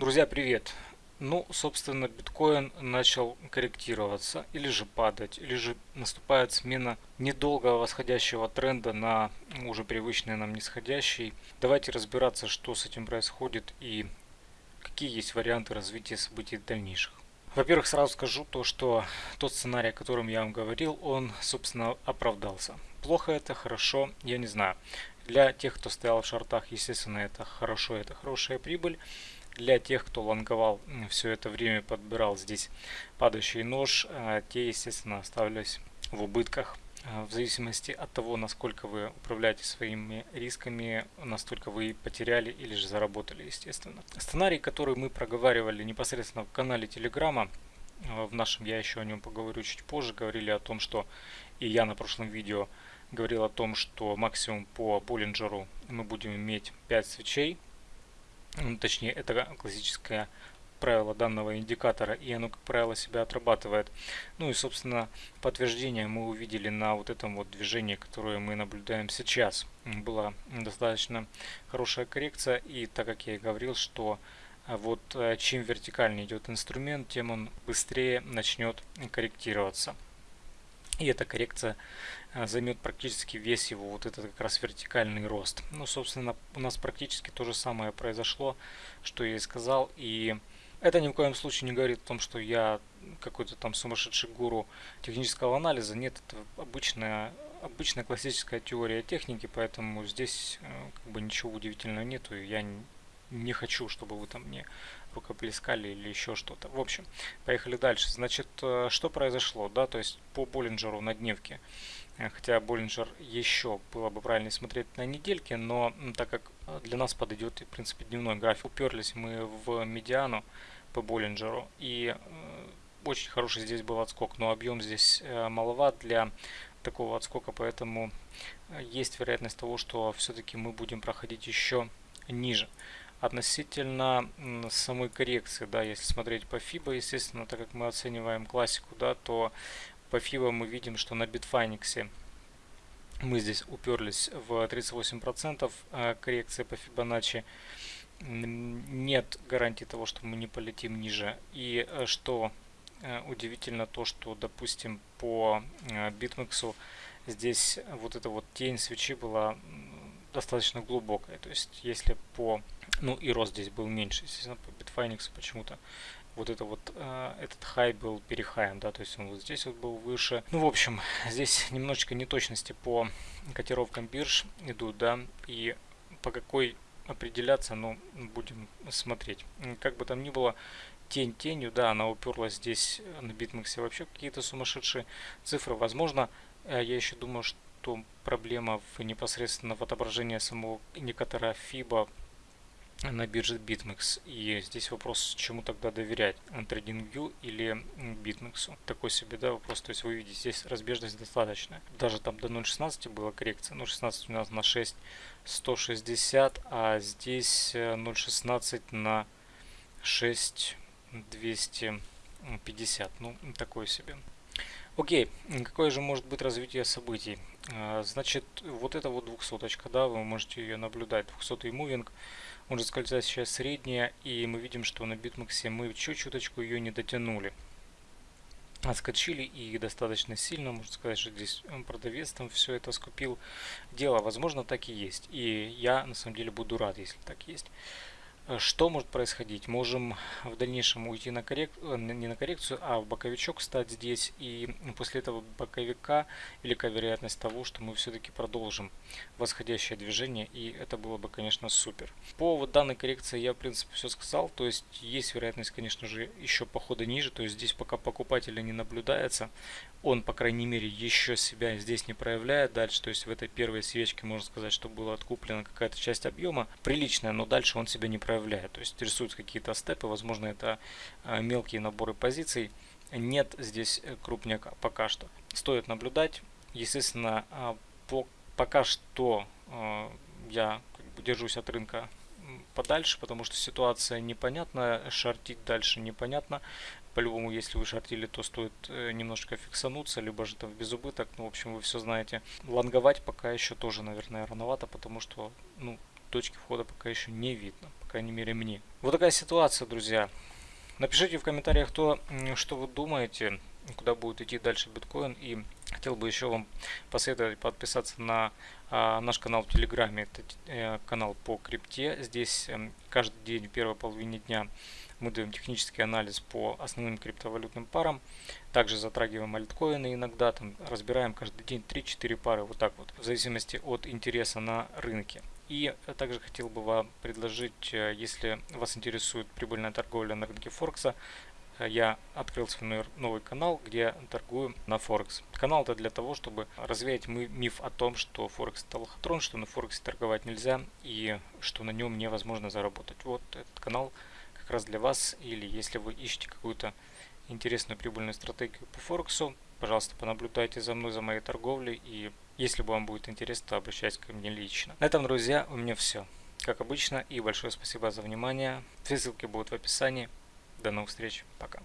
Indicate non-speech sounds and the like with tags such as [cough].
Друзья, привет! Ну, собственно, биткоин начал корректироваться, или же падать, или же наступает смена недолгого восходящего тренда на уже привычный нам нисходящий. Давайте разбираться, что с этим происходит и какие есть варианты развития событий дальнейших. Во-первых, сразу скажу то, что тот сценарий, о котором я вам говорил, он, собственно, оправдался. Плохо это, хорошо, я не знаю. Для тех, кто стоял в шортах, естественно, это хорошо, это хорошая прибыль. Для тех, кто лонговал все это время, подбирал здесь падающий нож, а, те, естественно, оставались в убытках. А, в зависимости от того, насколько вы управляете своими рисками, настолько вы потеряли или же заработали, естественно. Сценарий, который мы проговаривали непосредственно в канале Телеграма, а, в нашем я еще о нем поговорю чуть позже, говорили о том, что и я на прошлом видео говорил о том, что максимум по Боллинджеру мы будем иметь 5 свечей, ну, точнее это классическое правило данного индикатора и оно как правило себя отрабатывает. Ну и собственно подтверждение мы увидели на вот этом вот движении которое мы наблюдаем сейчас. Была достаточно хорошая коррекция и так как я и говорил что а, вот э, чем вертикальнее идет инструмент тем он быстрее начнет корректироваться и эта коррекция а, займет практически весь его вот этот как раз вертикальный рост. Ну, собственно, у нас практически то же самое произошло, что я и сказал. И это ни в коем случае не говорит о том, что я какой-то там сумасшедший гуру технического анализа. Нет, это обычная, обычная классическая теория техники, поэтому здесь э, как бы ничего удивительного нету. И я не хочу, чтобы вы там мне рукоплескали или еще что-то. В общем, поехали дальше. Значит, э, что произошло, да, то есть по Боллинджеру на дневке. Э, хотя Боллинджер еще было бы правильно смотреть на недельке, но так как для нас подойдет, в принципе, дневной график, уперлись мы в медиану, по Боллинджеру. И э, очень хороший здесь был отскок, но объем здесь э, маловат для такого отскока, поэтому э, есть вероятность того, что все-таки мы будем проходить еще ниже. Относительно самой коррекции, да, если смотреть по FIBA, естественно, так как мы оцениваем классику, да, то по FIBA мы видим, что на Bitfinex мы здесь уперлись в 38% коррекции по Fibonacci нет гарантии того, что мы не полетим ниже. И э, что э, удивительно то, что, допустим, по BitMEX э, здесь вот эта вот тень свечи была достаточно глубокая. То есть, если по... Ну и рост здесь был меньше, естественно, по Bitfinex почему-то вот это вот этот хай был перехаем, да, то есть он вот здесь вот был выше. Ну, в общем, [laughs] здесь немножечко неточности по котировкам бирж идут, да, и по какой определяться, но будем смотреть. Как бы там ни было, тень тенью, да, она уперлась здесь на битмаксе вообще какие-то сумасшедшие цифры. Возможно, э, я еще думаю, что проблема в непосредственно в отображении самого индикатора FIBA на бирже BitMEX. И здесь вопрос, чему тогда доверять, TradingView или BitMEX. Такой себе да, вопрос. То есть вы видите, здесь разбежность достаточная. Даже там до 0.16 была коррекция. 0.16 у нас на 6 160, а здесь 0.16 э, на 6 250. Ну, такой себе. Окей, какое же может быть развитие событий? А, значит, вот это вот двухсоточка, да, вы можете ее наблюдать, 200 moving, он же скользит сейчас средняя, и мы видим, что на BitMEX мы чуть-чуточку ее не дотянули. Отскочили и достаточно сильно, можно сказать, что здесь продавец там все это скупил. Дело, возможно, так и есть, и я на самом деле буду рад, если так есть. Э, что может происходить? Можем в дальнейшем уйти на коррекцию, э, не на коррекцию, а в боковичок стать здесь. И после этого боковика велика вероятность того, что мы все-таки продолжим восходящее движение. И это было бы, конечно, супер. По вот данной коррекции я, в принципе, все сказал. То есть есть вероятность, конечно же, еще похода ниже. То есть здесь пока покупателя не наблюдается он, по крайней мере, еще себя здесь не проявляет дальше. То есть в этой первой свечке можно сказать, что была откуплена какая-то часть объема приличная, но дальше он себя не проявляет. То есть рисуются какие-то степы, возможно, это а, мелкие наборы позиций. Нет здесь э, крупняка пока что. Стоит наблюдать. Естественно, а, по, пока что а, я держусь от рынка подальше, потому что ситуация непонятная, шортить дальше непонятно. По-любому, если вы шортили, то стоит э, немножко фиксануться, либо же там в безубыток. Ну, в общем, вы все знаете. Лонговать пока еще тоже, наверное, рановато, потому что, ну, точки входа пока еще не видно, по крайней мере мне. Вот такая ситуация, друзья. Напишите в комментариях то, что вы думаете, куда будет идти дальше биткоин. И хотел бы еще вам посоветовать подписаться на а, наш канал в Телеграме. Это э, канал по крипте. Здесь э, каждый день в первой половине дня мы даем технический анализ по основным криптовалютным парам. Также затрагиваем альткоины иногда, там разбираем каждый день 3-4 пары, вот так вот, в зависимости от интереса на рынке. И также хотел бы вам предложить, э, если вас интересует прибыльная торговля на рынке Форекса, э, я открыл свой новый канал, где торгую на Форекс. Канал это для того, чтобы развеять миф о том, что Форекс это лохотрон, что на Форексе торговать нельзя и что на нем невозможно заработать. Вот этот канал как раз для вас или если вы ищете какую-то интересную прибыльную стратегию по Форексу, пожалуйста, понаблюдайте за мной, за моей торговлей и если вам будет интересно, то обращайтесь ко мне лично. На этом, друзья, у меня все. Как обычно, и большое спасибо за внимание. Все ссылки будут в описании. До новых встреч. Пока.